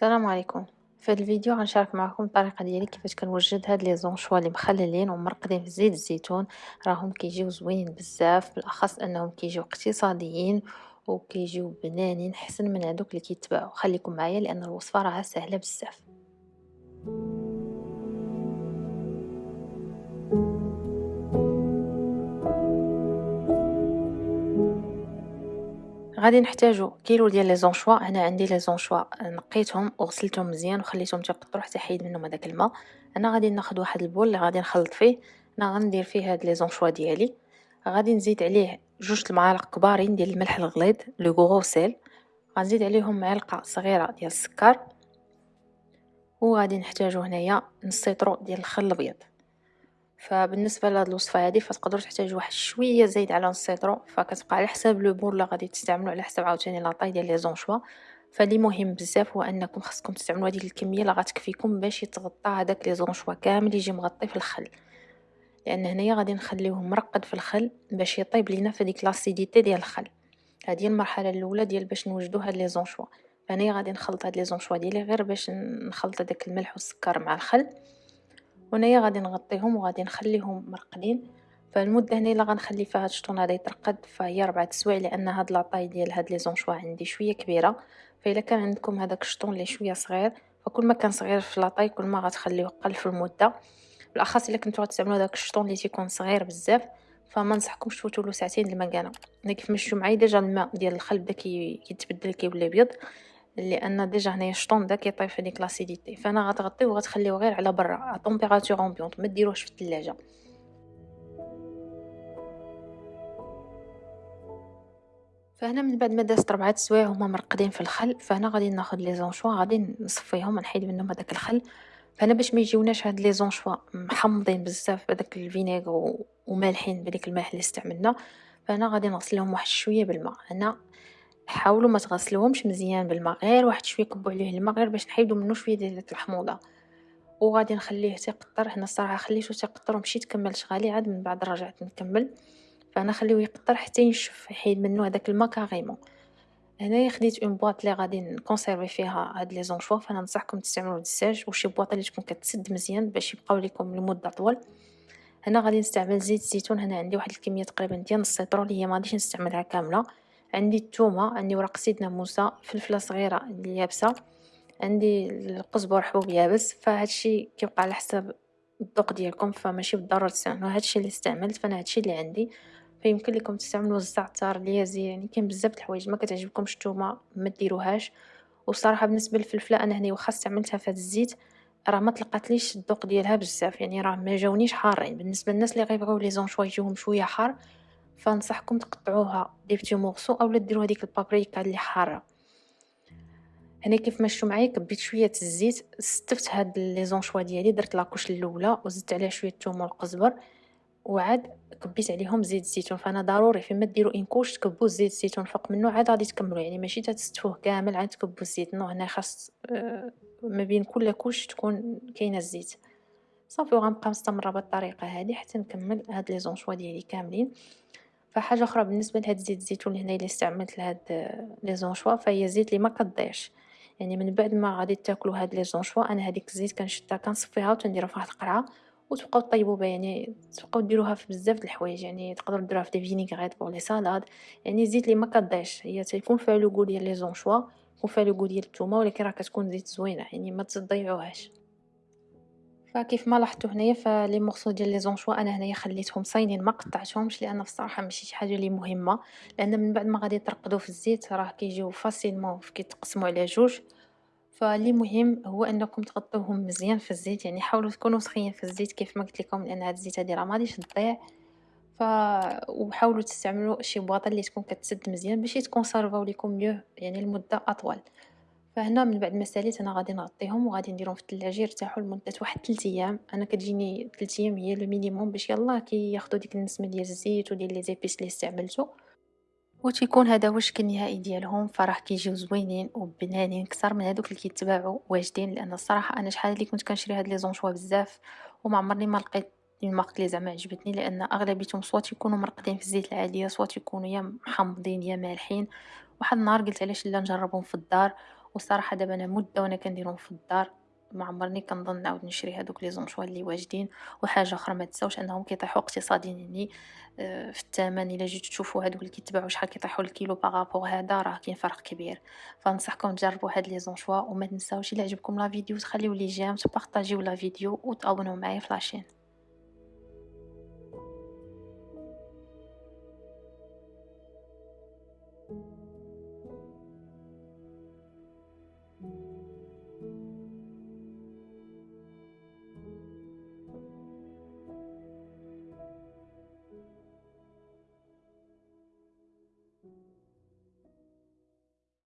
السلام عليكم. في هذا الفيديو غنشارك معكم الطريقة ديالي كيفاش كنوجد هاد لي زونشوا اللي مخللين ومرقدين في زيت الزيتون. راهم كيجيو زوينين بزاف بالاخص أنهم كيجيو اقتصاديين وكيجيو بنانين احسن من هذوك اللي كيتباعوا. خليكم معايا لأن الوصفة راها سهلة بزاف. غادي نحتاجو كيلو ديال les anchois. هنا عندي les anchois نقيتهم وغسلتهم مزيان وخليتهم تيقطروا حتى حيد منهم هذاك الماء. أنا غادي ناخذ واحد ال bol اللي غادي نخلط فيه. أنا غندير فيه هاد les anchois ديالي. غادي نزيد عليه جوج المعالق كبارين ديال الملح الغليظ le gros sel غنزيد عليهم معلقة صغيرة ديال السكر. وغادي نحتاجو هنايا نص لتر ديال الخل الأبيض. فبالنسبة لهاد الوصفة هادي فتقدروا تحتاجوا واحد شوية زايد على لتر فكتبقى على حساب le bol اللي غادي تستعملوا على حساب عاوتاني la taille ديال les anchois. فاللي مهم بزاف هو أنكم خصكم تستعملوا هذيك الكمية اللي غتكفيكم باش يتغطى هذاك les anchois كامل يجي مغطي في الخل. لأن هنايا غادي نخليوه مرقد في الخل باش يطيب لينا في ديك l'acidité ديال الخل. هذه المرحلة الأولى ديال باش نوجدو هاد les anchois. فاني غادي نخلط هاد les anchois ديالي غير باش نخلط هذاك الملح والسكر مع الخل. وهنايا غادي نغطيهم وغادي نخليهم مرقدين فالمدة هنا اللي غنخلي فيها هاد الشطون هذا يترقد فهي ربعة سوايع لأن هاد la taille ديال هاد les anchois عندي شوية كبيرة. فاذا كان عندكم هذاك الشطون اللي شوية صغير فكل ما كان صغير في la taille كل ما غتخليوه قل في المدة. بالأخص إلا كنتو غتستعملوا داك الشطون اللي تيكون صغير بزاف فما نصحكمش تفوتوا له ساعتين المكانه أنا كيف ما شفتو معايا déjà الماء ديال الخل بدا كيتبدل كيولي ابيض لأن déjà هنايا الشطون بدا كيطيب في ديك l'acidité. فهنا غتغطيوه وغتخليوه غير على برا à température ambiante ما ديروهش في الثلاجة. فهنا من بعد ما دازت ربعة سوايع هما مرقدين في الخل فهنا غادي ناخذ لي زونشوا غادي نصفيهم نحيد منهم هذاك الخل. فهنا باش ما يجيوناش هاد لي زونشوا محمضين بزاف بهذاك الفينيغ ومالحين بديك الملح اللي استعملنا فهنا غادي نغسلهم واحد شوية بالماء. هنا حاولوا ما تغسلوهمش مزيان بالماء غير واحد شوية كبوا عليه الماء غير باش نحيدو منه شوية ديال ديك الحموضة. وغادي نخليه تيقطر هنا الصراحة خليته تيقطر ومشيت كملت غالي عاد من بعد رجعت نكمل فأنا خليوه يقطر حتى ينشف يحيد منه هذاك الماء carrément. هنايا خديت une boîte اللي غادي ن conserver فيها هاد les anchois فأنا ننصحكم تستعملوا د الزاج وشي boîte اللي تكون كتسد مزيان باش يبقاو لكم لمدة طول هنا غادي نستعمل زيت الزيتون هنا عندي واحد الكمية تقريبا ديال نص لتر اللي هي ما غاديش نستعملها كاملة. عندي الثومه عندي ورق سيدنا موسى فلفلة صغيرة اليابسه عندي القزبر حبوب يابس فهادشي كيبقى على حساب الذوق ديالكم فماشي بالضرورة تستعملوا هادشي اللي استعملت فأنا هادشي اللي عندي. فيمكن لكم تستعملوا الزعتر اليازي يعني كاين بزاف د الحوايج ما كتعجبكمش الثومه ما ديروهاش. والصراحه بالنسبة للفلفلة أنا هنا واخا استعملتها في الزيت راه ما طلقاتليش الذوق ديالها بزاف يعني راه ما جاونيش حارين. بالنسبة للناس اللي غيبغيو لي زونشوا يجيوهم شوية حار فنصحكم تقطعوها دي بتي مورسو اولا ديروا هذيك البابريكا اللي حارة. هنا كيف ما شفتوا معايا كبيت شوية الزيت ستفت هاد les anchois ديالي درت la couche الأولى وزدت عليها شوية الثوم والقزبر وعاد كبيت عليهم زيت الزيتون. فأنا ضروري فيما ديروا une couche تكبوا زيت الزيتون فوق منه عاد غادي تكملوا يعني ماشي تستفوه كامل عاد تكبوا الزيت. non هنا خاص آه، ما بين كل couche تكون كاينة الزيت. صافي وغنبقى مستمرة بالطريقة هذه حتى نكمل هاد les anchois ديالي كاملين. فحاجة أخرى بالنسبة لهاد زيت الزيتون هنا اللي استعملت لهاد les anchois فهي زيت اللي ما كضيعش. يعني من بعد ما غادي تاكلوا هاد les anchois أنا هذيك الزيت كنشدها كنصفيها وتنديرها في واحد القرعة وتبقاو طيبوا بها يعني تبقاو ديروها في بزاف د الحوايج يعني تقدروا ديروها في des vinaigrettes pour les salades يعني زيت اللي ما كضيعش. هي تيكون فيها le goût ديال les anchois يكون فيها le goût ديال الثومه ولكن راه كتكون زيت زوينة يعني ما تضيعوهاش. فكيف ما لاحظتوا هنايا ف les morceaux ديال les anchois أنا هنايا خليتهم صاينين ما قطعتهمش لأن بصراحة ماشي شي حاجة لي مهمة لأن من بعد ما غادي ترقدوا في الزيت راه كيجيو facilement كيتقسموا على جوج. فاللي مهم هو أنكم تغطوهم مزيان في الزيت يعني حاولوا تكونوا سخيين في الزيت كيف ما قلت لكم لأن هاد الزيت هادي راه ما غاديش تضيع. ف وحاولوا تستعملوا شي بواطة اللي تكون كتسد مزيان باش يتكونسيرفاو لكم mieux يعني لمدة أطول. فهنا من بعد ما ساليت أنا غادي نغطيهم وغادي نديرهم في الثلاجه يرتاحوا لمدة واحد 3 أيام. أنا كتجيني 3 أيام هي le minimum باش يلاه كياخذوا ديك النسمة ديال الزيت وديال les épices اللي استعملتو. وتيكون هذا هو الشكل النهائي ديالهم. فراه كيجيو زوينين وبنانين كثر من هذوك اللي كيتباعوا واجدين. لأن الصراحة أنا شحال اللي كنت كنشري هاد لي زونشوا بزاف وما عمرني ما لقيت المارك اللي زعما عجبتني. لأن أغلبيتهم سوا تيكونوا مرقدين في الزيت العاديه سوا تيكونوا يا محمضين يا مالحين. واحد النهار قلت علاش لا نجربهم في الدار. والصراحة دابا أنا مدة وأنا كنديرهم في الدار ما عمرني كنظن نعاود نشري هادوك لي زونشوا لي واجدين وحاجة أخرى ما تنساوش أنهم كيطيحوا اقتصاديين يعني في الثمن إلا جيتو تشوفوا هادوك اللي كيتباعوا شحال كيطيحوا الكيلو par rapport هذا راه كاين فرق كبير. فننصحكم تجربوا هاد les anchois وما تنساوش إلا عجبكم la vidéo تخليو les j'aime تبارطاجيو la vidéo وتابوناو معايا في la chaîne